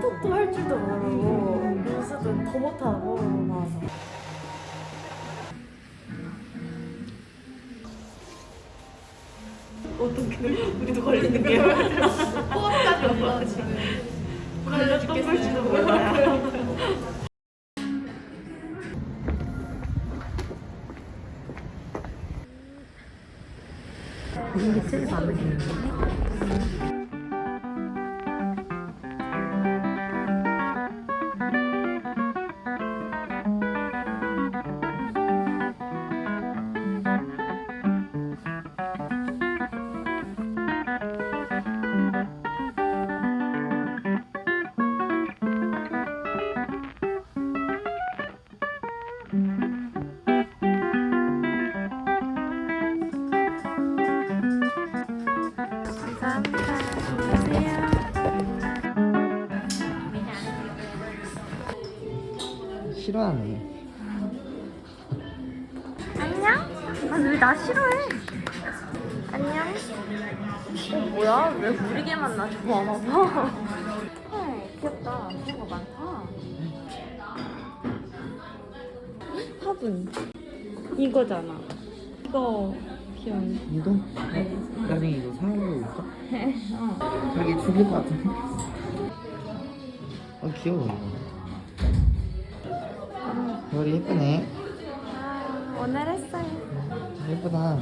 틱톡도 할 줄도 모르고 연습은 더 못하고 맞아. 어떻게 우리도 걸리는 게 호흡까지 올라 지금 걸려 몰라요. 싫어하네. 안녕? 아니 왜나 싫어해? 안녕? 어 뭐야? 왜 우리게만 나 좋아하나 봐? 헐 귀엽다 그런 거 많다 화분 이거잖아. 이거 귀여운. 이거? 어? 나중에 이거 사용하고 있어? 자기 죽일 것 같은데? 어 귀여워 이거. 별이 예쁘네. 아, 오늘 했어요 예쁘다.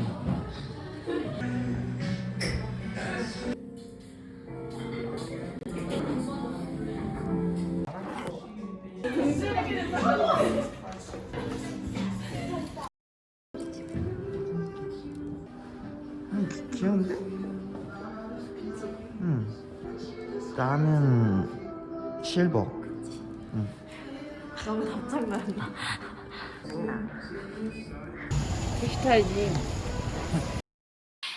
음, 귀- 귀여운데? 응. 나는 실버.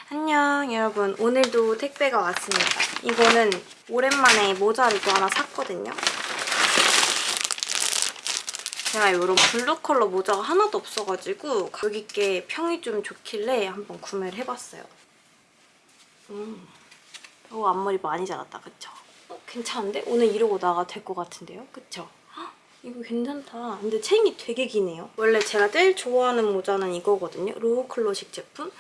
안녕 여러분 오늘도 택배가 왔습니다 이거는 오랜만에 모자를 또 하나 샀거든요 제가 이런 블루 컬러 모자가 하나도 없어가지고 가격 있게 평이 좀 좋길래 한번 구매를 해봤어요 음. 오 앞머리 많이 자랐다 그쵸? 어, 괜찮은데? 오늘 이러고 나가 될 것 같은데요? 그쵸? 헉, 이거 괜찮다. 근데 챙이 되게 기네요. 원래 제가 제일 좋아하는 모자는 이거거든요. 로우 클래식 제품.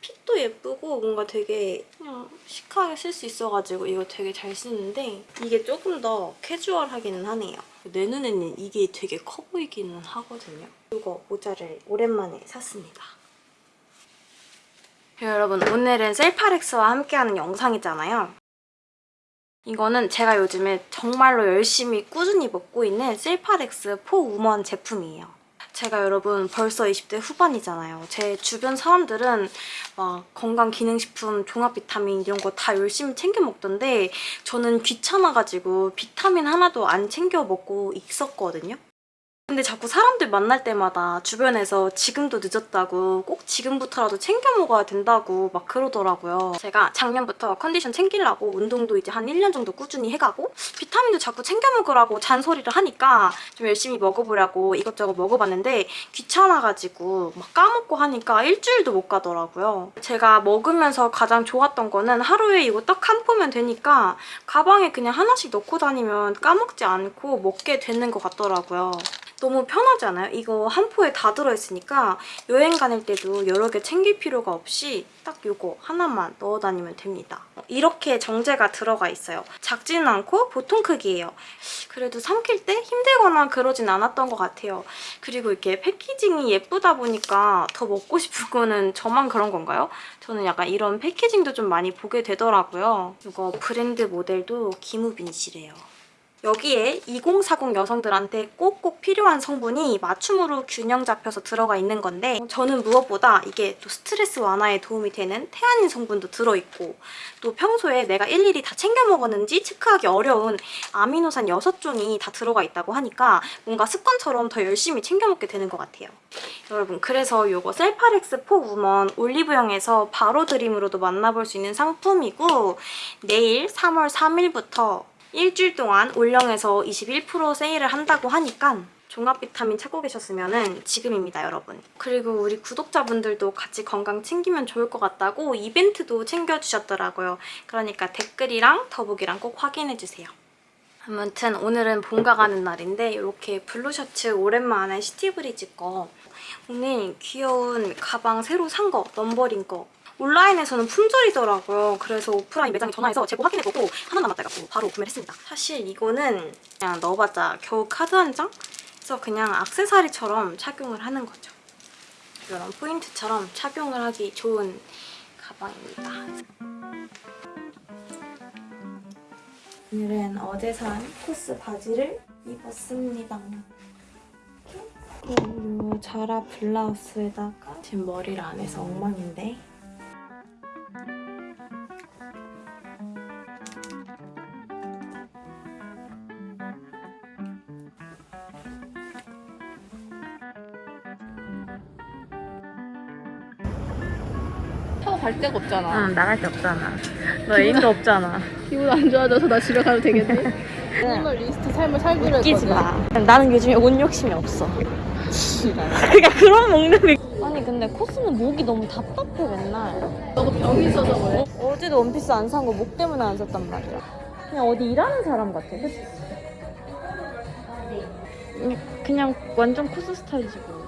fit도 예쁘고 뭔가 되게 그냥 시크하게 쓸 수 있어가지고 이거 되게 잘 쓰는데 이게 조금 더 캐주얼하기는 하네요. 내 눈에는 이게 되게 커 보이기는 하거든요. 이거 모자를 오랜만에 샀습니다. 여러분 오늘은 셀파렉스와 함께하는 영상이잖아요. 이거는 제가 요즘에 정말로 열심히 꾸준히 먹고 있는 셀파렉스 포우먼 제품이에요. 제가 여러분 벌써 20대 후반이잖아요. 제 주변 사람들은 막 건강기능식품, 종합비타민 이런 거 다 열심히 챙겨 먹던데 저는 귀찮아가지고 비타민 하나도 안 챙겨 먹고 있었거든요. 근데 자꾸 사람들 만날 때마다 주변에서 지금도 늦었다고 꼭 지금부터라도 챙겨 먹어야 된다고 막 그러더라고요. 제가 작년부터 컨디션 챙기려고 운동도 이제 한 1년 정도 꾸준히 해가고 비타민도 자꾸 챙겨 먹으라고 잔소리를 하니까 좀 열심히 먹어보려고 이것저것 먹어봤는데 귀찮아가지고 막 까먹고 하니까 일주일도 못 가더라고요. 제가 먹으면서 가장 좋았던 거는 하루에 이거 딱 한 포면 되니까 가방에 그냥 하나씩 넣고 다니면 까먹지 않고 먹게 되는 것 같더라고요. 너무 편하지 않아요? 이거 한 포에 다 들어있으니까 여행 다닐 때도 여러 개 챙길 필요가 없이 딱 이거 하나만 넣어 다니면 됩니다. 이렇게 정제가 들어가 있어요. 작지는 않고 보통 크기예요. 그래도 삼킬 때 힘들거나 그러진 않았던 것 같아요. 그리고 이렇게 패키징이 예쁘다 보니까 더 먹고 싶은 거는 저만 그런 건가요? 저는 약간 이런 패키징도 좀 많이 보게 되더라고요. 이거 브랜드 모델도 기무빈씨래요. 여기에 2040 여성들한테 꼭꼭 필요한 성분이 맞춤으로 균형 잡혀서 들어가 있는 건데 저는 무엇보다 이게 또 스트레스 완화에 도움이 되는 태아닌 성분도 들어있고 또 평소에 내가 일일이 다 챙겨 먹었는지 체크하기 어려운 아미노산 6종이 다 들어가 있다고 하니까 뭔가 습관처럼 더 열심히 챙겨 먹게 되는 것 같아요. 여러분 그래서 이거 셀파렉스 포 우먼 올리브영에서 바로 드림으로도 만나볼 수 있는 상품이고 내일 3월 3일부터 일주일 동안 올영에서 21% 세일을 한다고 하니까 종합 비타민 찾고 계셨으면 지금입니다, 여러분. 그리고 우리 구독자분들도 같이 건강 챙기면 좋을 것 같다고 이벤트도 챙겨주셨더라고요. 그러니까 댓글이랑 더보기랑 꼭 확인해주세요. 아무튼 오늘은 본가 가는 날인데 이렇게 블루 셔츠 오랜만에 시티브리즈 거 오늘 귀여운 가방 새로 산 거, 넘버링 거 온라인에서는 품절이더라고요. 그래서 오프라인 매장에 전화해서 재고 확인해보고 하나 남았다 해갖고 바로 구매를 했습니다. 사실 이거는 그냥 넣어봤자 겨우 카드 한 장? 그래서 그냥 악세사리처럼 착용을 하는 거죠. 이런 포인트처럼 착용을 하기 좋은 가방입니다. 오늘은 어제 산 코스 바지를 입었습니다. 그리고 이 자라 블라우스에다가 지금 머리를 안 해서 엉망인데 갈 데가 없잖아. 응 나갈 데 없잖아. 너 애인도 없잖아. 기분 안 좋아져서 나 집에 가도 되겠네. 오늘 리스트 삶을 살기로 웃기지 했거든. 마. 나는 요즘에 옷 욕심이 없어. 그러니까 그런 먹는 게 아니 근데 코스는 목이 너무 답답해 맨날. 너도 병이 있어서 그래. 어제도 원피스 안 산 거 목 때문에 안 샀단 말이야. 그냥 어디 일하는 사람 같아, 그치? 음, 그냥 완전 코스 스타일이지 뭐.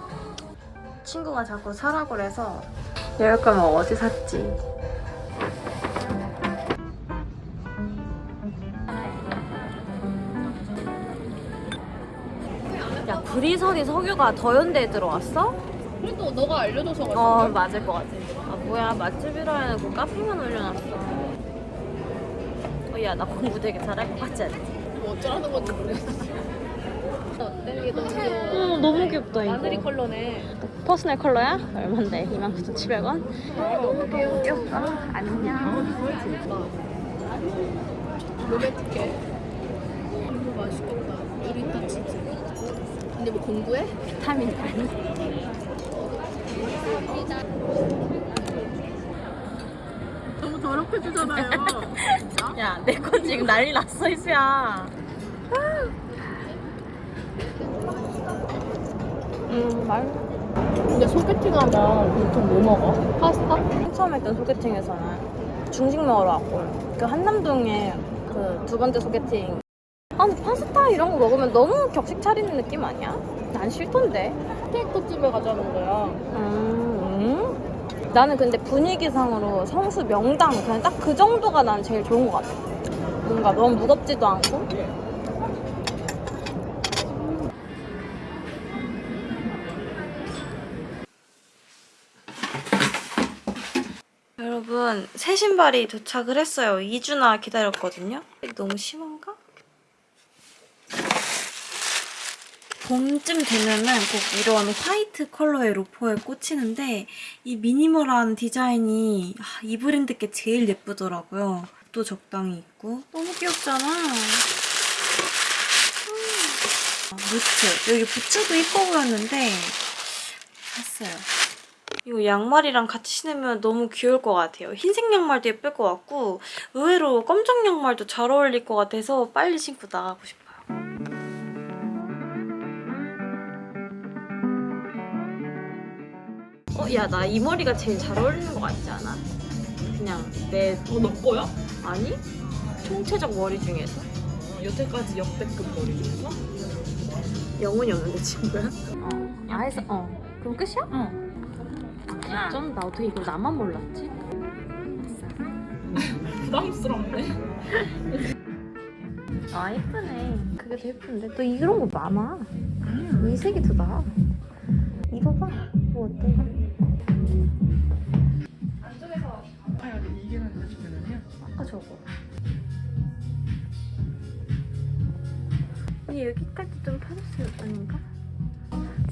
친구가 자꾸 사라고 그래서 이럴 거면 어제 샀지. 야, 구리선이 석유가 더현대에 들어왔어? 그래도 너가 알려줘서 갔어. 어 맞을 것 같아. 아 뭐야 맛집이라 해놓고 카페만 올려놨어. 어, 야 나 공부 되게 잘할 것 같지 않지? 뭐 어쩌라는 건지 모르겠어. 어때? 이게 너무 귀여워. 어 너무 귀엽다 이거. 마늘이 컬러네. 퍼스널 컬러야? 얼만데? 29,700원? 너무. 귀엽다. 안녕. 이거 맛있겠다. 우리 다 치즈. 근데 뭐 공부해? 비타민 아니? 너무 더럽혀주잖아요. 야, 내건 지금 난리 났어, 이수야. 음, 말. 근데 소개팅하면 보통 뭐 먹어? 파스타? 처음 했던 소개팅에서는 중식 먹으러 왔고 그 한남동에 그 두 번째 소개팅 아 근데 파스타 이런 거 먹으면 너무 격식 차리는 느낌 아니야? 난 싫던데 스테이크집에 가자는 거야. 음, 음. 나는 근데 분위기상으로 성수 명당 그냥 딱 그 정도가 난 제일 좋은 것 같아 뭔가 너무 무겁지도 않고 여러분 새 신발이 도착을 했어요 2주나 기다렸거든요 너무 심한가? 봄쯤 되면은 꼭 이런 화이트 컬러의 로퍼에 꽂히는데 이 미니멀한 디자인이 아, 이 브랜드께 제일 예쁘더라고요. 또 적당히 있고 너무 귀엽잖아. 음. 아, 무트 여기 부츠도 이뻐 보였는데 샀어요. 이거 양말이랑 같이 신으면 너무 귀여울 것 같아요. 흰색 양말도 예쁠 것 같고 의외로 검정 양말도 잘 어울릴 것 같아서 빨리 신고 나가고 싶어요. 어, 야, 나 이 머리가 제일 잘 어울리는 것 같지 않아? 그냥 내, 어, 너 거야? 아니? 총체적 머리 중에서? 여태까지 역대급 머리 중에서? 영혼이 없는데, 친구야? 어, 아해서, 어. 그럼 끝이야? 응. 아, 좀, 나 어떻게 이걸 나만 몰랐지? 부담스럽네. 아, 예쁘네. 그게 더 예쁜데. 또 이런 거 많아. 이 색이 더 나아. 입어봐. 뭐 어때? 아까 저거. 이 여기까지 좀 펴줬을 아닌가?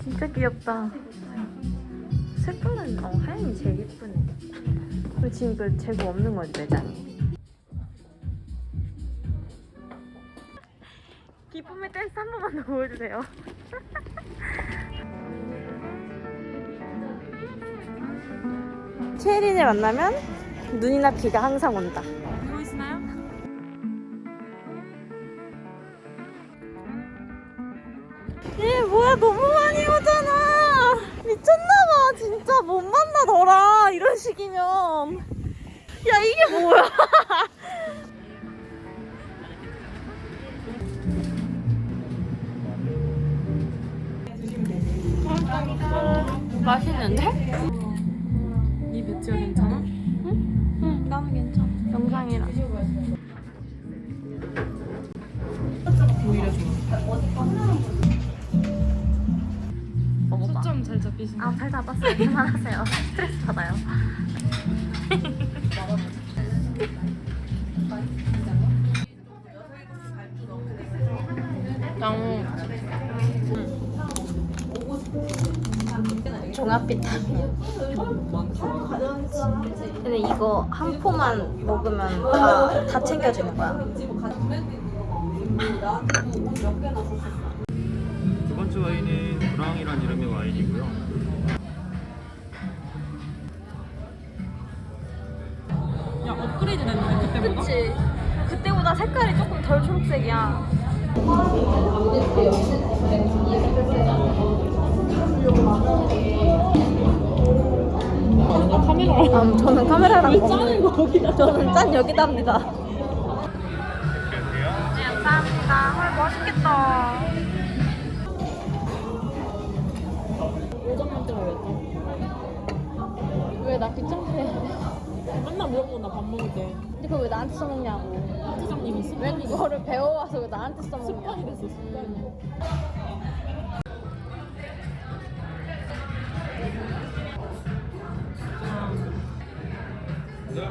진짜 귀엽다. 색깔은 어, 하얀이 제일 예쁘네. 그리고 지금 이거 재고 없는 거지 매장에 기쁨의 댄스 한 번만 더 보여주세요. 최혜린을 만나면 눈이나 귀가 항상 온다. 울고 있나요? 예, 뭐야 너무 못 만나 너랑 이런 식이면. 야 이게 뭐야? 맛있는데? 이 배치가 잘 잡히시네. 아, 잘 잡았어요. 그만하세요. 스트레스 받아요. 너무 종합 비타민. 근데 이거 한 포만 먹으면 다, 다 챙겨주는 거야. 두 번째 와인은 브랑이란 이름의 와인이고요. 야 업그레이드 됐네 그때보다. 그치? 그때보다 색깔이 조금 덜 초록색이야. 카메라. 음, 저는 카메라랑 먹는 거기다. 저는 짠 여기다 합니다. 네, 감사합니다. 헐, 맛있겠다. 나 귀찮게 해? 맨날 물어보고 나 밥 먹을 때. 근데 그거 왜 나한테 써먹냐고. 사장님이 왜 습관이 됐어. 그거를 배워와서 왜 나한테 써먹냐. 습관이 됐어 습관이.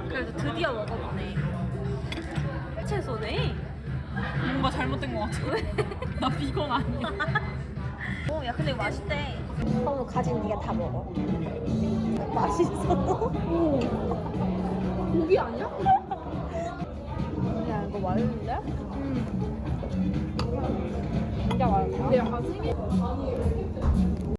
그래도 드디어 먹어보네. 채소네. 뭔가 잘못된 것 같아. 나 비건 아니야. 오, 야, 근데 이거 맛있대. 그럼 가진 네가 다 먹어. 맛있어. 고기 아니야? 야 이거 맛있는데? 응. 진짜 맛있다. 야, 생일